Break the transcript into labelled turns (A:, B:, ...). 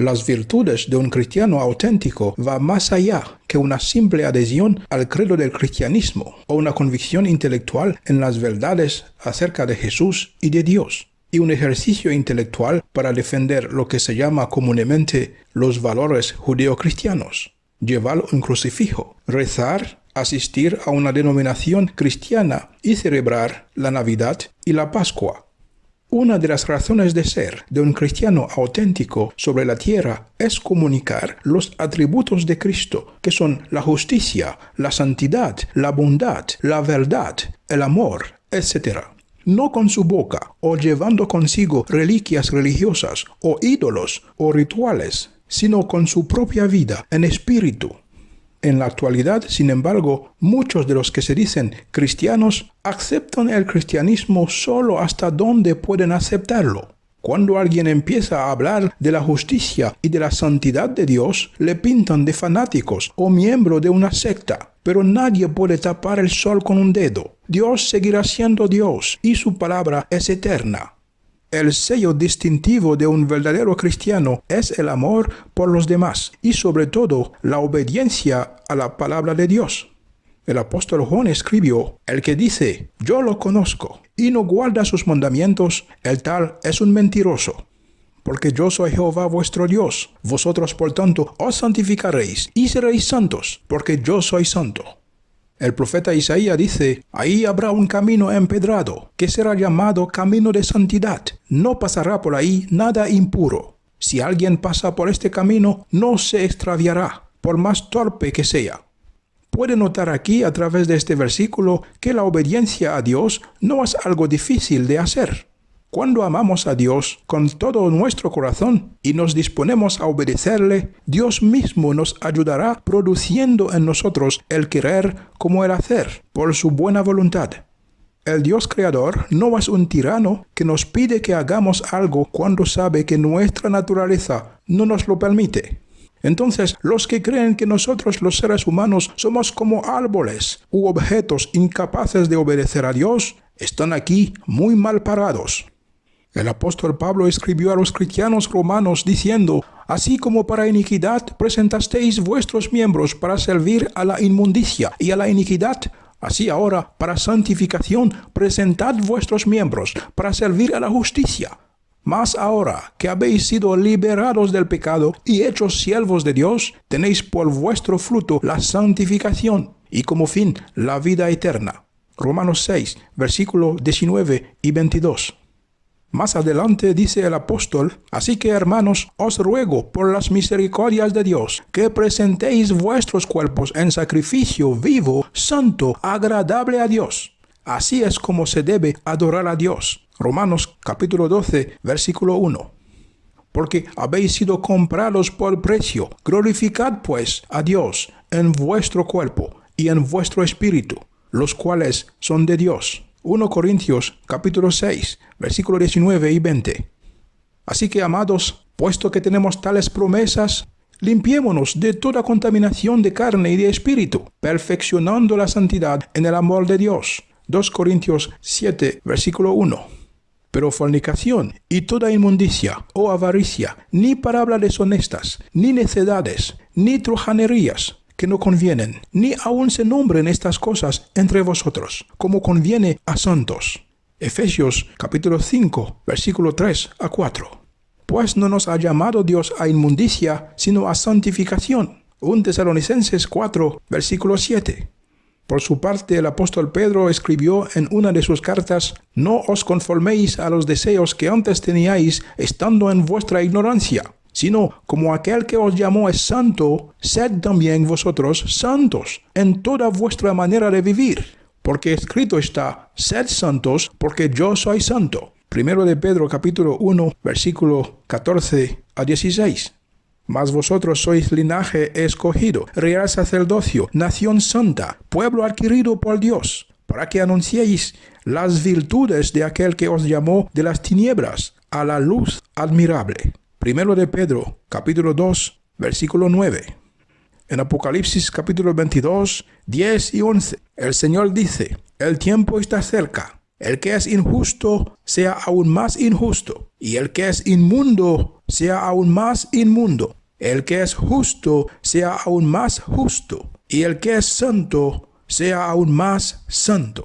A: Las virtudes de un cristiano auténtico va más allá que una simple adhesión al credo del cristianismo o una convicción intelectual en las verdades acerca de Jesús y de Dios, y un ejercicio intelectual para defender lo que se llama comúnmente los valores judeocristianos. Llevar un crucifijo, rezar, asistir a una denominación cristiana y celebrar la Navidad y la Pascua una de las razones de ser de un cristiano auténtico sobre la tierra es comunicar los atributos de Cristo, que son la justicia, la santidad, la bondad, la verdad, el amor, etc. No con su boca o llevando consigo reliquias religiosas o ídolos o rituales, sino con su propia vida en espíritu, en la actualidad, sin embargo, muchos de los que se dicen cristianos aceptan el cristianismo solo hasta donde pueden aceptarlo. Cuando alguien empieza a hablar de la justicia y de la santidad de Dios, le pintan de fanáticos o miembro de una secta. Pero nadie puede tapar el sol con un dedo. Dios seguirá siendo Dios y su palabra es eterna. El sello distintivo de un verdadero cristiano es el amor por los demás y sobre todo la obediencia a la palabra de Dios. El apóstol Juan escribió, El que dice, yo lo conozco, y no guarda sus mandamientos, el tal es un mentiroso. Porque yo soy Jehová vuestro Dios, vosotros por tanto os santificaréis y seréis santos, porque yo soy santo. El profeta Isaías dice, ahí habrá un camino empedrado, que será llamado camino de santidad. No pasará por ahí nada impuro. Si alguien pasa por este camino, no se extraviará, por más torpe que sea. Puede notar aquí a través de este versículo que la obediencia a Dios no es algo difícil de hacer. Cuando amamos a Dios con todo nuestro corazón y nos disponemos a obedecerle, Dios mismo nos ayudará produciendo en nosotros el querer como el hacer, por su buena voluntad. El Dios creador no es un tirano que nos pide que hagamos algo cuando sabe que nuestra naturaleza no nos lo permite. Entonces, los que creen que nosotros los seres humanos somos como árboles u objetos incapaces de obedecer a Dios, están aquí muy mal parados. El apóstol Pablo escribió a los cristianos romanos diciendo, Así como para iniquidad presentasteis vuestros miembros para servir a la inmundicia y a la iniquidad, así ahora para santificación presentad vuestros miembros para servir a la justicia. Mas ahora que habéis sido liberados del pecado y hechos siervos de Dios, tenéis por vuestro fruto la santificación y como fin la vida eterna. Romanos 6, versículo 19 y 22. Más adelante dice el apóstol, Así que hermanos, os ruego por las misericordias de Dios, que presentéis vuestros cuerpos en sacrificio vivo, santo, agradable a Dios. Así es como se debe adorar a Dios. Romanos capítulo 12, versículo 1. Porque habéis sido comprados por precio. Glorificad pues a Dios en vuestro cuerpo y en vuestro espíritu, los cuales son de Dios 1 Corintios capítulo 6, versículo 19 y 20. Así que, amados, puesto que tenemos tales promesas, limpiémonos de toda contaminación de carne y de espíritu, perfeccionando la santidad en el amor de Dios. 2 Corintios 7, versículo 1. Pero fornicación y toda inmundicia o avaricia, ni palabras deshonestas, ni necedades, ni trujanerías, que no convienen, ni aun se nombren estas cosas entre vosotros, como conviene a santos. Efesios capítulo 5, versículo 3 a 4. Pues no nos ha llamado Dios a inmundicia, sino a santificación. 1 Tesalonicenses 4, versículo 7. Por su parte, el apóstol Pedro escribió en una de sus cartas, No os conforméis a los deseos que antes teníais estando en vuestra ignorancia sino como aquel que os llamó es santo, sed también vosotros santos en toda vuestra manera de vivir. Porque escrito está, sed santos, porque yo soy santo. Primero de Pedro capítulo 1, versículo 14 a 16. Mas vosotros sois linaje escogido, real sacerdocio, nación santa, pueblo adquirido por Dios, para que anunciéis las virtudes de aquel que os llamó de las tinieblas a la luz admirable. Primero de Pedro, capítulo 2, versículo 9. En Apocalipsis capítulo 22, 10 y 11, el Señor dice, el tiempo está cerca. El que es injusto sea aún más injusto, y el que es inmundo sea aún más inmundo. El que es justo sea aún más justo. Y el que es santo sea aún más santo.